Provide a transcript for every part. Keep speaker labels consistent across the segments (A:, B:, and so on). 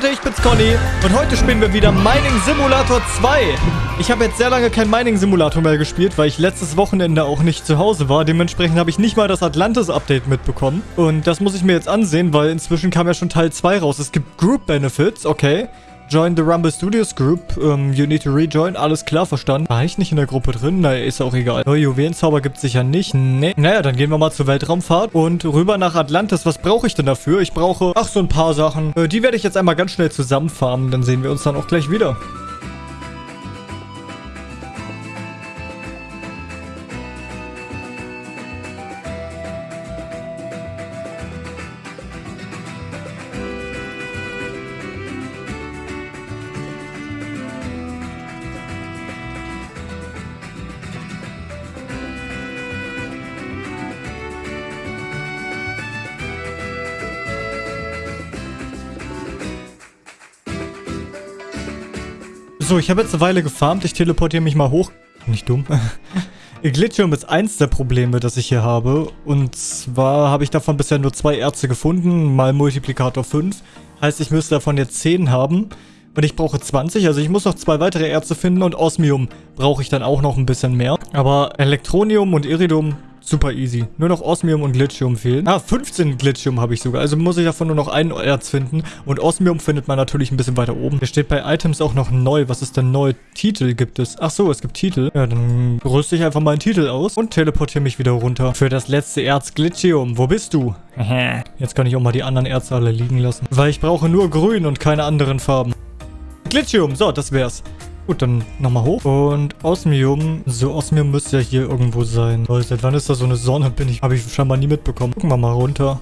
A: Leute, ich bin's Conny und heute spielen wir wieder Mining Simulator 2. Ich habe jetzt sehr lange kein Mining Simulator mehr gespielt, weil ich letztes Wochenende auch nicht zu Hause war. Dementsprechend habe ich nicht mal das Atlantis-Update mitbekommen. Und das muss ich mir jetzt ansehen, weil inzwischen kam ja schon Teil 2 raus. Es gibt Group Benefits, okay. Join the Rumble Studios Group. Um, you need to rejoin. Alles klar, verstanden. War ich nicht in der Gruppe drin? Naja, ist auch egal. Neue Juwelenzauber gibt es sicher nicht. Nee. Naja, dann gehen wir mal zur Weltraumfahrt und rüber nach Atlantis. Was brauche ich denn dafür? Ich brauche, ach, so ein paar Sachen. Äh, die werde ich jetzt einmal ganz schnell zusammenfarmen. Dann sehen wir uns dann auch gleich wieder. So, ich habe jetzt eine Weile gefarmt. Ich teleportiere mich mal hoch. Nicht dumm. Glitchium ist eins der Probleme, das ich hier habe. Und zwar habe ich davon bisher nur zwei Erze gefunden, mal Multiplikator 5. Heißt, ich müsste davon jetzt 10 haben. Und ich brauche 20, also ich muss noch zwei weitere Erze finden und Osmium brauche ich dann auch noch ein bisschen mehr. Aber Elektronium und Iridium Super easy. Nur noch Osmium und Glitchium fehlen. Ah, 15 Glitchium habe ich sogar. Also muss ich davon nur noch ein Erz finden. Und Osmium findet man natürlich ein bisschen weiter oben. Hier steht bei Items auch noch neu. Was ist denn neu? Titel gibt es. Ach so, es gibt Titel. Ja, dann rüste ich einfach meinen Titel aus und teleportiere mich wieder runter. Für das letzte Erz Glitchium. Wo bist du? Jetzt kann ich auch mal die anderen Erze alle liegen lassen. Weil ich brauche nur grün und keine anderen Farben. Glitchium. So, das wär's. Gut, dann nochmal hoch. Und Osmium. So, Osmium müsste ja hier irgendwo sein. Leute, seit wann ist da so eine Sonne? Bin ich, habe ich scheinbar nie mitbekommen. Gucken wir mal runter.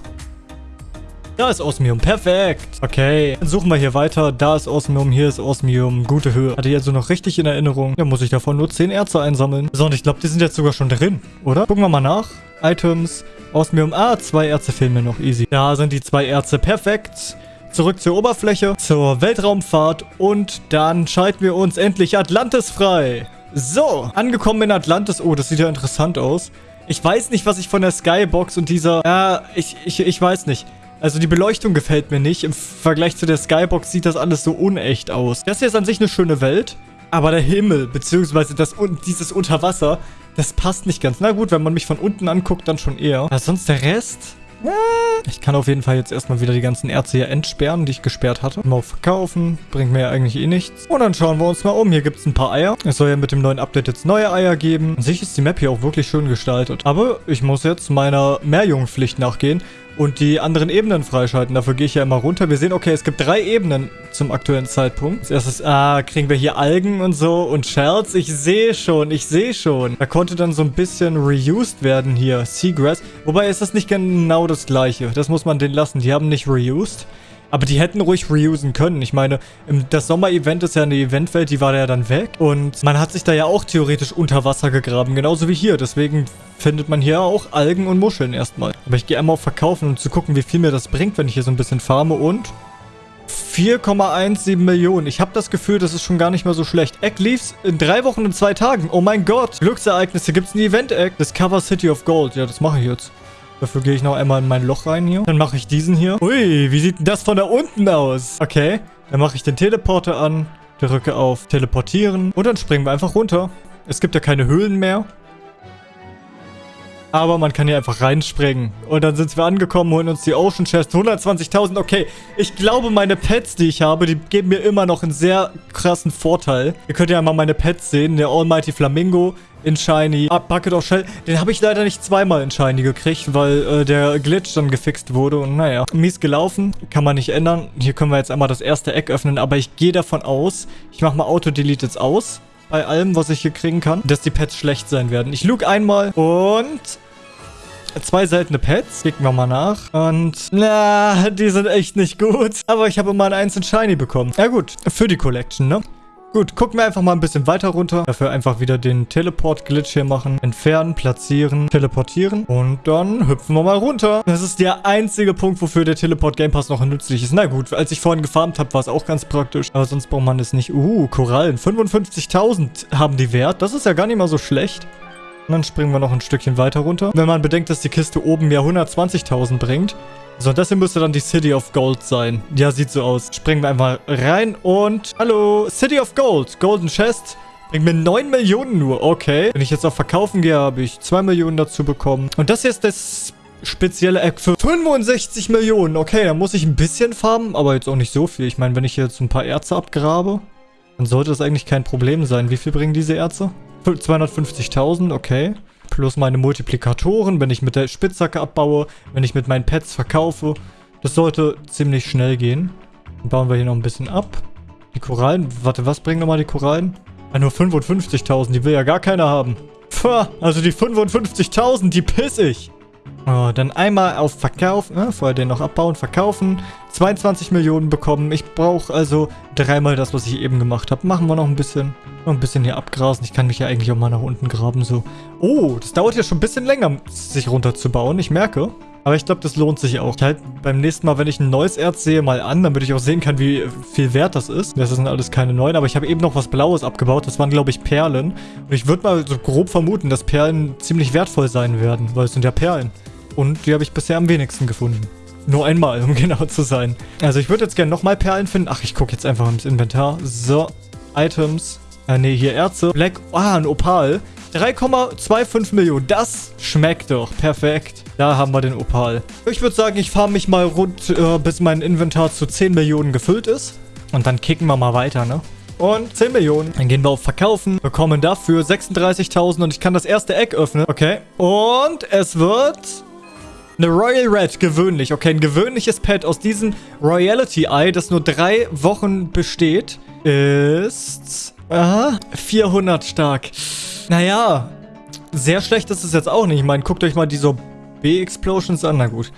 A: Da ist Osmium. Perfekt. Okay. Dann suchen wir hier weiter. Da ist Osmium. Hier ist Osmium. Gute Höhe. Hatte ich also noch richtig in Erinnerung. Da muss ich davon nur 10 Erze einsammeln. So, und ich glaube, die sind jetzt sogar schon drin, oder? Gucken wir mal nach. Items. Osmium. Ah, zwei Erze fehlen mir noch. Easy. Da sind die zwei Erze. Perfekt zurück zur Oberfläche, zur Weltraumfahrt und dann schalten wir uns endlich Atlantis frei. So, angekommen in Atlantis. Oh, das sieht ja interessant aus. Ich weiß nicht, was ich von der Skybox und dieser... Ja, ich, ich, ich weiß nicht. Also die Beleuchtung gefällt mir nicht. Im Vergleich zu der Skybox sieht das alles so unecht aus. Das hier ist an sich eine schöne Welt. Aber der Himmel, beziehungsweise das, dieses Unterwasser, das passt nicht ganz. Na gut, wenn man mich von unten anguckt, dann schon eher. Aber sonst der Rest... Ich kann auf jeden Fall jetzt erstmal wieder die ganzen Erze hier entsperren, die ich gesperrt hatte. Mal verkaufen, bringt mir ja eigentlich eh nichts. Und dann schauen wir uns mal um. Hier gibt es ein paar Eier. Es soll ja mit dem neuen Update jetzt neue Eier geben. An sich ist die Map hier auch wirklich schön gestaltet. Aber ich muss jetzt meiner Meerjungpflicht nachgehen und die anderen Ebenen freischalten. Dafür gehe ich ja immer runter. Wir sehen, okay, es gibt drei Ebenen zum aktuellen Zeitpunkt. Als erstes, ah, kriegen wir hier Algen und so und Shells. Ich sehe schon, ich sehe schon. Da konnte dann so ein bisschen reused werden hier. Seagrass. Wobei ist das nicht genau das gleiche. Das muss man denen lassen. Die haben nicht reused. Aber die hätten ruhig reusen können. Ich meine, das Sommer-Event ist ja eine Eventwelt, die war ja dann weg. Und man hat sich da ja auch theoretisch unter Wasser gegraben, genauso wie hier. Deswegen findet man hier auch Algen und Muscheln erstmal. Aber ich gehe einmal auf Verkaufen, um zu gucken, wie viel mir das bringt, wenn ich hier so ein bisschen farme. Und 4,17 Millionen. Ich habe das Gefühl, das ist schon gar nicht mehr so schlecht. Egg Leaves in drei Wochen und zwei Tagen. Oh mein Gott. Glücksereignisse. Gibt es ein Event-Egg? Discover City of Gold. Ja, das mache ich jetzt. Dafür gehe ich noch einmal in mein Loch rein hier. Dann mache ich diesen hier. Ui, wie sieht denn das von da unten aus? Okay, dann mache ich den Teleporter an. Drücke auf Teleportieren. Und dann springen wir einfach runter. Es gibt ja keine Höhlen mehr. Aber man kann hier einfach reinspringen. Und dann sind wir angekommen, holen uns die Ocean Chest. 120.000, okay. Ich glaube, meine Pets, die ich habe, die geben mir immer noch einen sehr krassen Vorteil. Ihr könnt ja mal meine Pets sehen. Der Almighty Flamingo in Shiny. Ah, Bucket of Shell. Den habe ich leider nicht zweimal in Shiny gekriegt, weil äh, der Glitch dann gefixt wurde. Und naja, mies gelaufen. Kann man nicht ändern. Hier können wir jetzt einmal das erste Eck öffnen. Aber ich gehe davon aus, ich mache mal Auto-Delete jetzt aus bei allem, was ich hier kriegen kann, dass die Pets schlecht sein werden. Ich look einmal und zwei seltene Pets. Klicken wir mal nach. Und, na, die sind echt nicht gut. Aber ich habe immer ein einzelnen Shiny bekommen. Ja gut, für die Collection, ne? Gut, gucken wir einfach mal ein bisschen weiter runter. Dafür einfach wieder den Teleport-Glitch hier machen. Entfernen, platzieren, teleportieren. Und dann hüpfen wir mal runter. Das ist der einzige Punkt, wofür der Teleport-Game Pass noch nützlich ist. Na gut, als ich vorhin gefarmt habe, war es auch ganz praktisch. Aber sonst braucht man es nicht. Uh, Korallen. 55.000 haben die Wert. Das ist ja gar nicht mal so schlecht. Und dann springen wir noch ein Stückchen weiter runter. Wenn man bedenkt, dass die Kiste oben ja 120.000 bringt, So, das hier müsste dann die City of Gold sein. Ja, sieht so aus. Springen wir einfach rein und... Hallo, City of Gold. Golden Chest. Bringt mir 9 Millionen nur. Okay. Wenn ich jetzt auf Verkaufen gehe, habe ich 2 Millionen dazu bekommen. Und das hier ist das spezielle Eck für 65 Millionen. Okay, dann muss ich ein bisschen farmen, aber jetzt auch nicht so viel. Ich meine, wenn ich jetzt ein paar Erze abgrabe, dann sollte das eigentlich kein Problem sein. Wie viel bringen diese Erze? 250.000, okay plus meine Multiplikatoren, wenn ich mit der Spitzhacke abbaue, wenn ich mit meinen Pets verkaufe. Das sollte ziemlich schnell gehen. Dann bauen wir hier noch ein bisschen ab. Die Korallen, warte, was bringen nochmal die Korallen? Ah, nur 55.000, die will ja gar keiner haben. Pfah, also die 55.000, die piss ich. Oh, dann einmal auf Verkauf, ne? vorher den noch abbauen, verkaufen, 22 Millionen bekommen. Ich brauche also dreimal das, was ich eben gemacht habe. Machen wir noch ein bisschen, noch ein bisschen hier abgrasen. Ich kann mich ja eigentlich auch mal nach unten graben, so. Oh, das dauert ja schon ein bisschen länger, sich runterzubauen, ich merke. Aber ich glaube, das lohnt sich auch. Ich halt beim nächsten Mal, wenn ich ein neues Erz sehe, mal an, damit ich auch sehen kann, wie viel wert das ist. Das sind alles keine neuen, aber ich habe eben noch was Blaues abgebaut. Das waren, glaube ich, Perlen. Und ich würde mal so grob vermuten, dass Perlen ziemlich wertvoll sein werden, weil es sind ja Perlen. Und die habe ich bisher am wenigsten gefunden. Nur einmal, um genau zu sein. Also ich würde jetzt gerne nochmal Perlen finden. Ach, ich gucke jetzt einfach ins Inventar. So, Items. Äh, nee, hier Erze. Black, ah, ein Opal. 3,25 Millionen. Das schmeckt doch. Perfekt. Da haben wir den Opal. Ich würde sagen, ich fahre mich mal rund, äh, bis mein Inventar zu 10 Millionen gefüllt ist. Und dann kicken wir mal weiter, ne? Und 10 Millionen. Dann gehen wir auf Verkaufen. Bekommen dafür 36.000 und ich kann das erste Eck öffnen. Okay. Und es wird eine Royal Red, gewöhnlich. Okay, ein gewöhnliches Pet aus diesem Royalty Eye, das nur drei Wochen besteht, ist... Aha, 400 stark. Naja, sehr schlecht ist es jetzt auch nicht. Ich meine, guckt euch mal diese B-Explosions an. Na gut.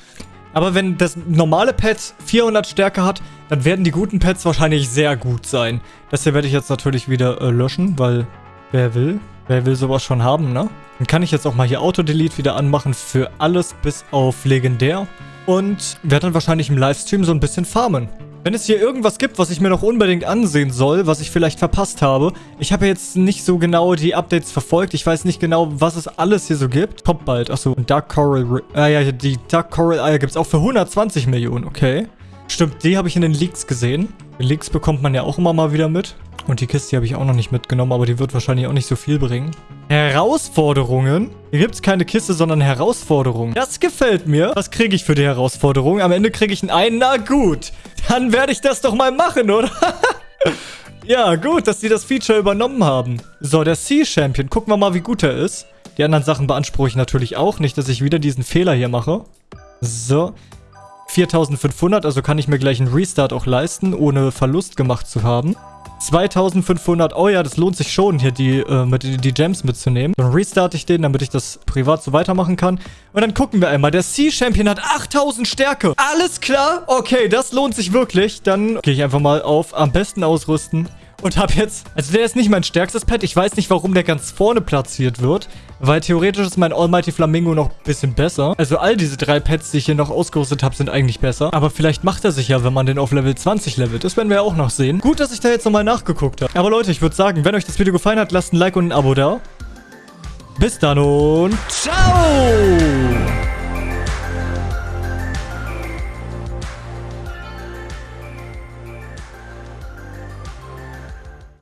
A: Aber wenn das normale Pet 400 Stärke hat, dann werden die guten Pets wahrscheinlich sehr gut sein. Das hier werde ich jetzt natürlich wieder äh, löschen, weil wer will? Wer will sowas schon haben, ne? Dann kann ich jetzt auch mal hier Auto-Delete wieder anmachen für alles bis auf Legendär. Und werde dann wahrscheinlich im Livestream so ein bisschen farmen. Wenn es hier irgendwas gibt, was ich mir noch unbedingt ansehen soll, was ich vielleicht verpasst habe. Ich habe jetzt nicht so genau die Updates verfolgt. Ich weiß nicht genau, was es alles hier so gibt. Kommt bald. Achso, Dark Coral... Ah ja, die Dark Coral Eier gibt es auch für 120 Millionen. Okay. Stimmt, die habe ich in den Leaks gesehen. Die Leaks bekommt man ja auch immer mal wieder mit. Und die Kiste habe ich auch noch nicht mitgenommen, aber die wird wahrscheinlich auch nicht so viel bringen. Herausforderungen? Hier gibt es keine Kiste, sondern Herausforderungen. Das gefällt mir. Was kriege ich für die Herausforderung? Am Ende kriege ich ein Ein. Na gut, dann werde ich das doch mal machen, oder? ja, gut, dass die das Feature übernommen haben. So, der Sea Champion. Gucken wir mal, wie gut er ist. Die anderen Sachen beanspruche ich natürlich auch. Nicht, dass ich wieder diesen Fehler hier mache. So. 4500, also kann ich mir gleich einen Restart auch leisten, ohne Verlust gemacht zu haben. 2500. Oh ja, das lohnt sich schon, hier die, äh, mit, die Gems mitzunehmen. Dann restarte ich den, damit ich das privat so weitermachen kann. Und dann gucken wir einmal. Der Sea Champion hat 8000 Stärke. Alles klar? Okay, das lohnt sich wirklich. Dann gehe ich einfach mal auf am besten ausrüsten. Und habe jetzt... Also der ist nicht mein stärkstes Pet. Ich weiß nicht, warum der ganz vorne platziert wird. Weil theoretisch ist mein Almighty Flamingo noch ein bisschen besser. Also all diese drei Pets, die ich hier noch ausgerüstet habe, sind eigentlich besser. Aber vielleicht macht er sich ja, wenn man den auf Level 20 levelt. Das werden wir auch noch sehen. Gut, dass ich da jetzt nochmal nachgeguckt habe. Aber Leute, ich würde sagen, wenn euch das Video gefallen hat, lasst ein Like und ein Abo da. Bis dann und ciao!